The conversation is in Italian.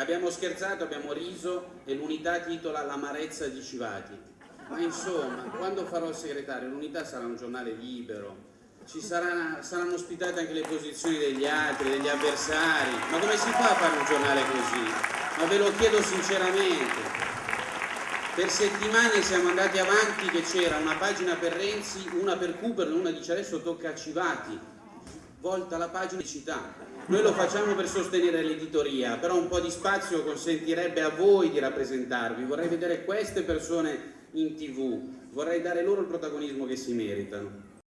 Abbiamo scherzato, abbiamo riso e l'unità titola L'amarezza di Civati. Ma insomma, quando farò il segretario, l'unità sarà un giornale libero, ci sarà, saranno ospitate anche le posizioni degli altri, degli avversari. Ma come si fa a fare un giornale così? Ma ve lo chiedo sinceramente. Per settimane siamo andati avanti che c'era una pagina per Renzi, una per Cooper, una dice adesso tocca a Civati, volta la pagina città. Noi lo facciamo per sostenere l'editoria, però un po' di spazio consentirebbe a voi di rappresentarvi. Vorrei vedere queste persone in tv, vorrei dare loro il protagonismo che si meritano.